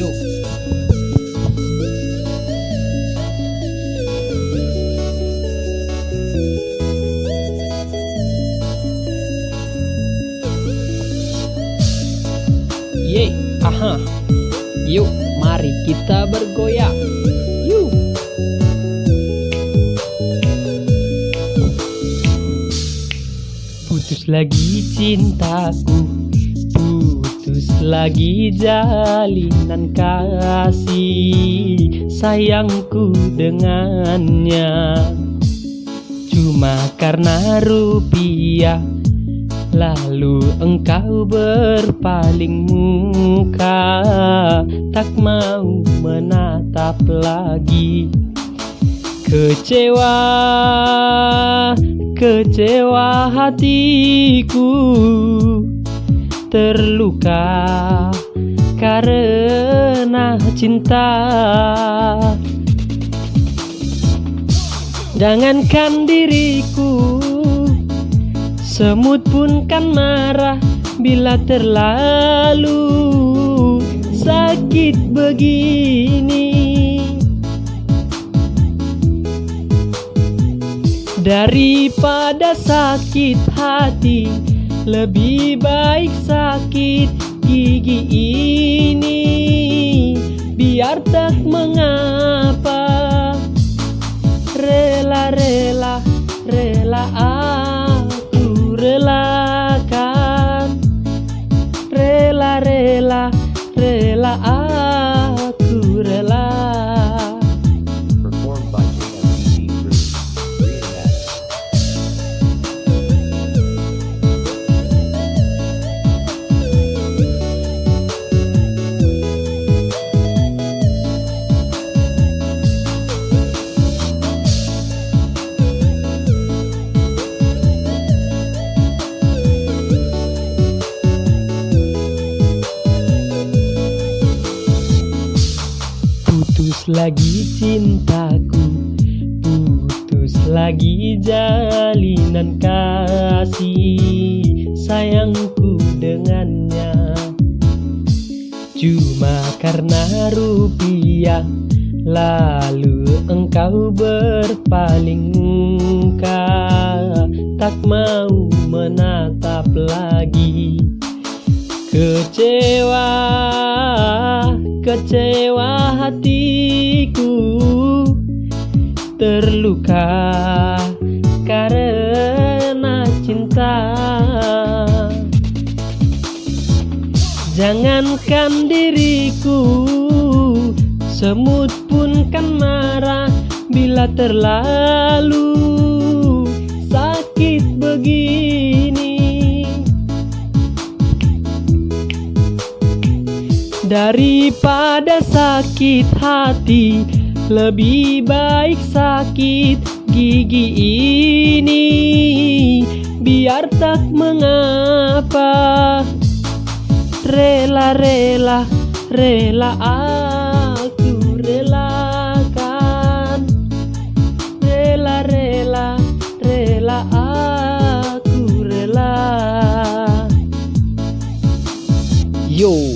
Yuk Ye, aha. Yuk, mari kita bergoyang. Yuk. Putus lagi cintaku Putus lagi jalinan kasih Sayangku dengannya. Cuma karena rupiah Lalu engkau berpaling muka. Tak mau menatap lagi. Kecewa, kecewa hatiku Terluka karena cinta. Jangankan diriku Semut pun kan marah bila terlalu sakit begini. Daripada sakit hati Lebih baik sakit gigi ini. Biar tak mengapa. Rela-rela, rela aku relakan. Rela-rela, rela aku lagi cintaku Putus lagi jalinan kasih Sayangku dengannya. Cuma karena rupiah Lalu engkau berpaling muka Tak mau menatap lagi. Kecewa, kecewa hatiku. Terluka karena cinta. Jangankan diriku Semut pun kan marah Bila terlalu sakit begini. Daripada daripada sakit hati Lebih baik sakit gigi ini. Biar tak mengapa. Rela, rela, rela aku relakan. Rela, rela, rela aku rela. Yo.